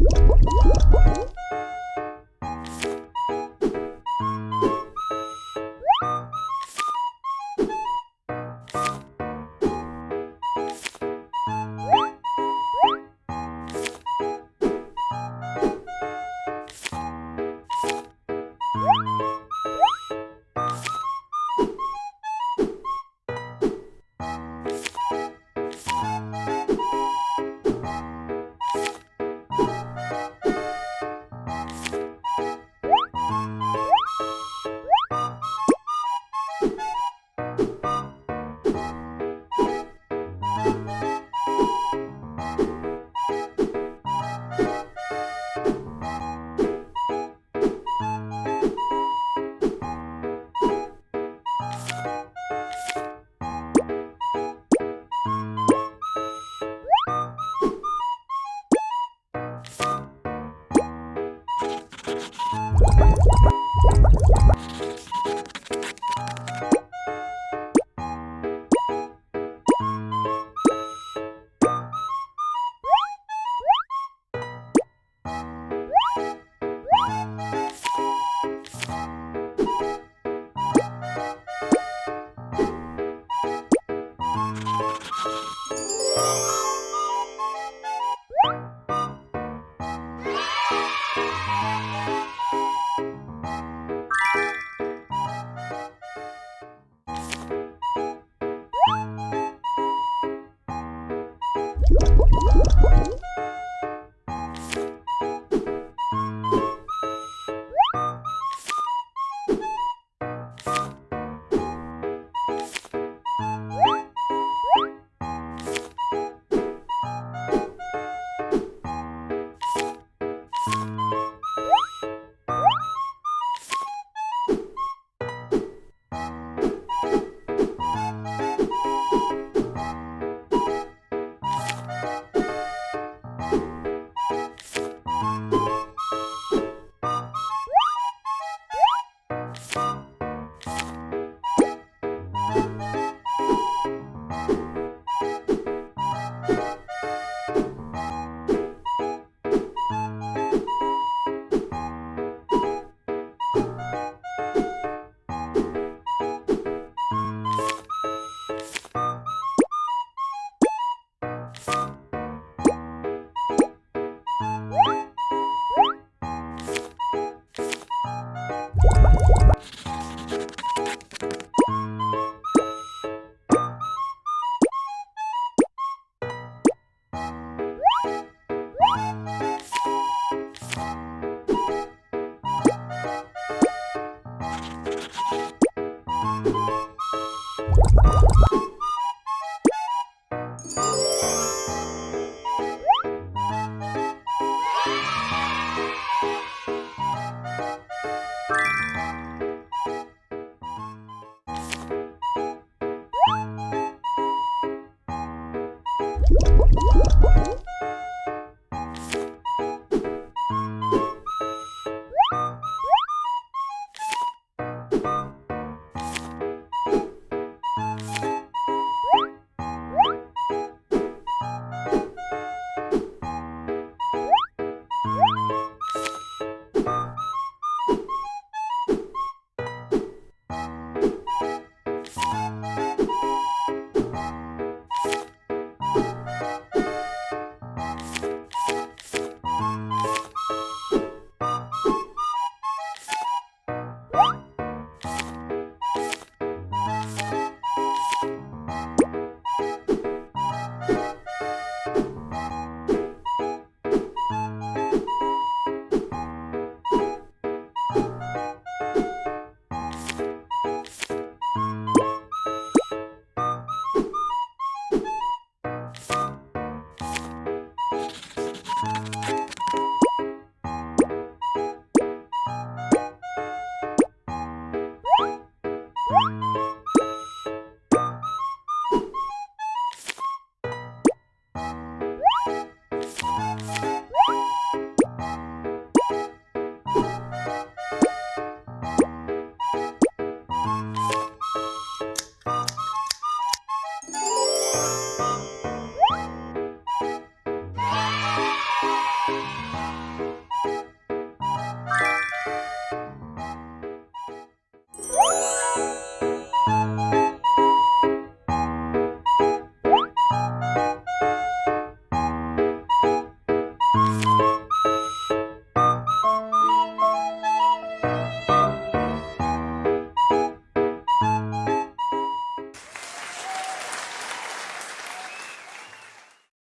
you